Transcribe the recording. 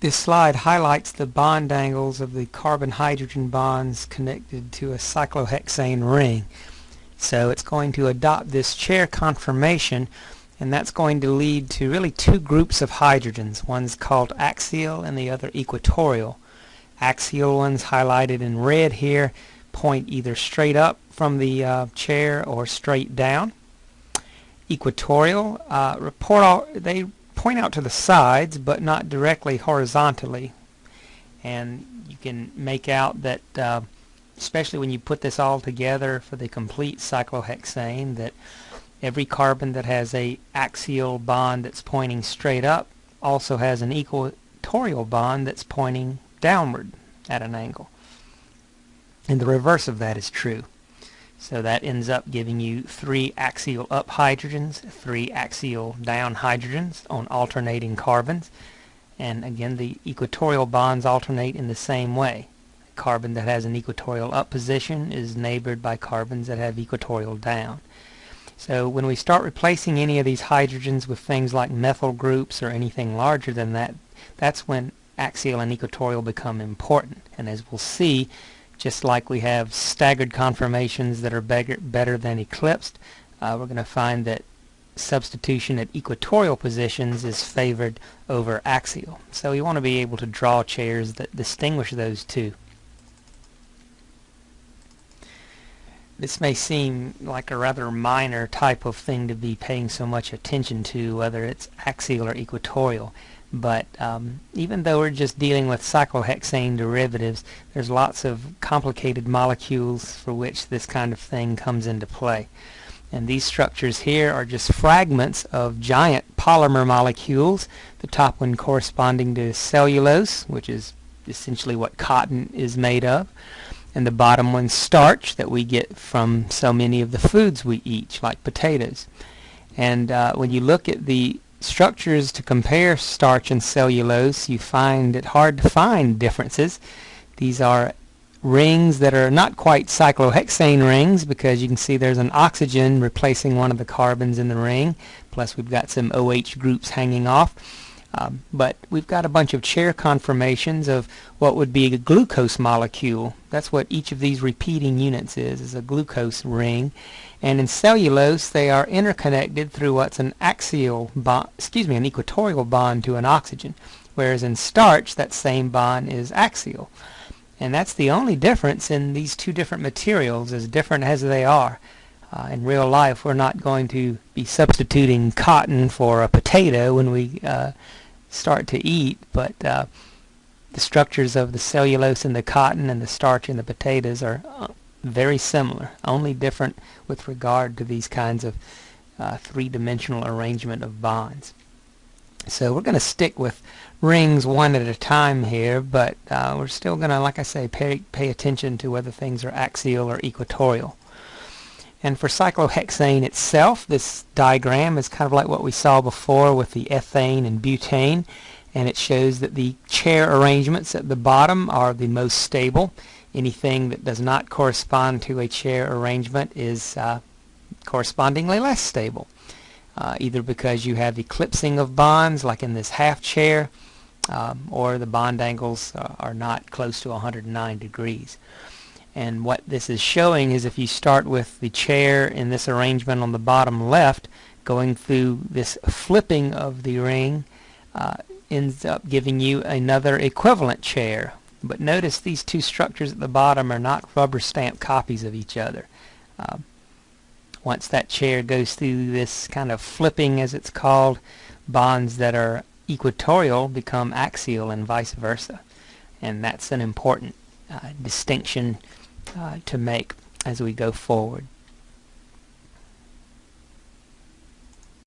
This slide highlights the bond angles of the carbon-hydrogen bonds connected to a cyclohexane ring. So it's going to adopt this chair conformation and that's going to lead to really two groups of hydrogens. One's called axial and the other equatorial. Axial ones highlighted in red here point either straight up from the uh, chair or straight down. Equatorial uh, report all, they point out to the sides but not directly horizontally. And you can make out that uh, especially when you put this all together for the complete cyclohexane that every carbon that has a axial bond that's pointing straight up also has an equatorial bond that's pointing downward at an angle. And the reverse of that is true so that ends up giving you three axial up hydrogens, three axial down hydrogens on alternating carbons. And again, the equatorial bonds alternate in the same way. Carbon that has an equatorial up position is neighbored by carbons that have equatorial down. So when we start replacing any of these hydrogens with things like methyl groups or anything larger than that, that's when axial and equatorial become important. And as we'll see, just like we have staggered conformations that are better, better than eclipsed, uh, we're going to find that substitution at equatorial positions is favored over axial. So we want to be able to draw chairs that distinguish those two. This may seem like a rather minor type of thing to be paying so much attention to, whether it's axial or equatorial. But um, even though we're just dealing with cyclohexane derivatives, there's lots of complicated molecules for which this kind of thing comes into play. And these structures here are just fragments of giant polymer molecules, the top one corresponding to cellulose, which is essentially what cotton is made of, and the bottom one starch that we get from so many of the foods we eat, like potatoes. And uh, when you look at the structures to compare starch and cellulose, you find it hard to find differences. These are rings that are not quite cyclohexane rings because you can see there's an oxygen replacing one of the carbons in the ring plus we've got some OH groups hanging off um, but we've got a bunch of chair conformations of what would be a glucose molecule. That's what each of these repeating units is is a glucose ring. And in cellulose they are interconnected through what's an axial bond excuse me an equatorial bond to an oxygen whereas in starch that same bond is axial. And that's the only difference in these two different materials as different as they are uh, in real life we're not going to be substituting cotton for a potato when we uh, start to eat but uh, the structures of the cellulose in the cotton and the starch in the potatoes are uh, very similar, only different with regard to these kinds of uh, three-dimensional arrangement of bonds. So we're going to stick with rings one at a time here, but uh, we're still going to, like I say, pay, pay attention to whether things are axial or equatorial. And for cyclohexane itself, this diagram is kind of like what we saw before with the ethane and butane, and it shows that the chair arrangements at the bottom are the most stable Anything that does not correspond to a chair arrangement is uh, correspondingly less stable. Uh, either because you have eclipsing of bonds like in this half chair um, or the bond angles uh, are not close to 109 degrees. And what this is showing is if you start with the chair in this arrangement on the bottom left going through this flipping of the ring uh, ends up giving you another equivalent chair but notice these two structures at the bottom are not rubber stamp copies of each other. Um, once that chair goes through this kind of flipping as it's called, bonds that are equatorial become axial and vice versa. And that's an important uh, distinction uh, to make as we go forward.